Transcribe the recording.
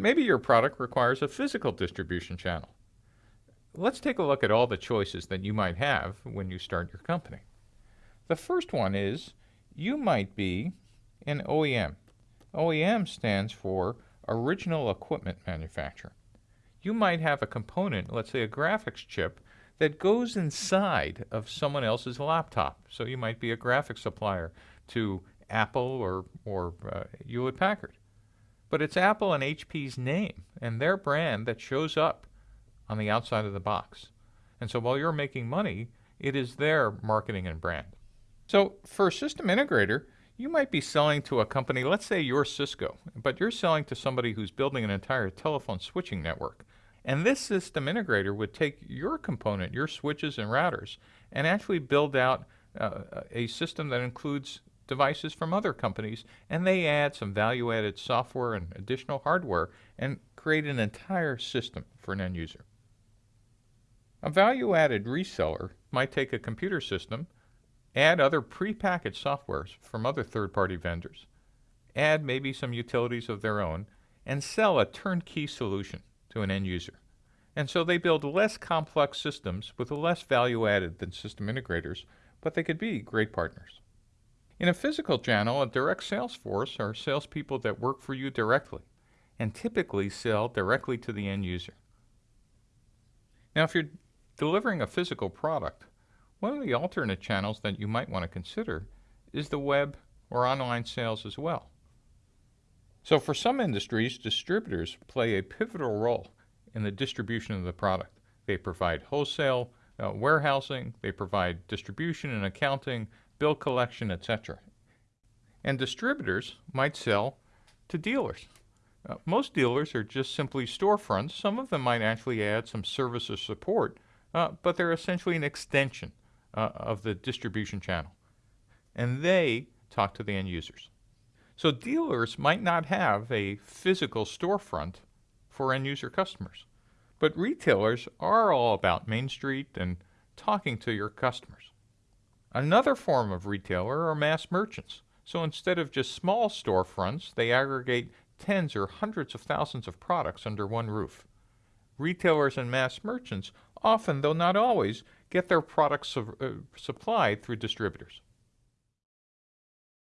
Maybe your product requires a physical distribution channel. Let's take a look at all the choices that you might have when you start your company. The first one is you might be an OEM. OEM stands for Original Equipment Manufacturer. You might have a component, let's say a graphics chip, that goes inside of someone else's laptop. So you might be a graphics supplier to Apple or, or uh, Hewlett Packard. But it's Apple and HP's name and their brand that shows up on the outside of the box. And so while you're making money, it is their marketing and brand. So for a system integrator, you might be selling to a company, let's say you're Cisco, but you're selling to somebody who's building an entire telephone switching network. And this system integrator would take your component, your switches and routers, and actually build out uh, a system that includes devices from other companies, and they add some value-added software and additional hardware and create an entire system for an end user. A value-added reseller might take a computer system, add other prepackaged softwares from other third-party vendors, add maybe some utilities of their own, and sell a turnkey solution to an end user. And so they build less complex systems with less value added than system integrators, but they could be great partners. In a physical channel, a direct sales force are salespeople that work for you directly and typically sell directly to the end user. Now, if you're delivering a physical product, one of the alternate channels that you might want to consider is the web or online sales as well. So for some industries, distributors play a pivotal role in the distribution of the product. They provide wholesale uh, warehousing, they provide distribution and accounting, bill collection, etc. And distributors might sell to dealers. Uh, most dealers are just simply storefronts. Some of them might actually add some service or support, uh, but they're essentially an extension uh, of the distribution channel. And they talk to the end users. So dealers might not have a physical storefront for end user customers, but retailers are all about Main Street and talking to your customers. Another form of retailer are mass merchants. So instead of just small storefronts, they aggregate tens or hundreds of thousands of products under one roof. Retailers and mass merchants often, though not always, get their products su uh, supplied through distributors.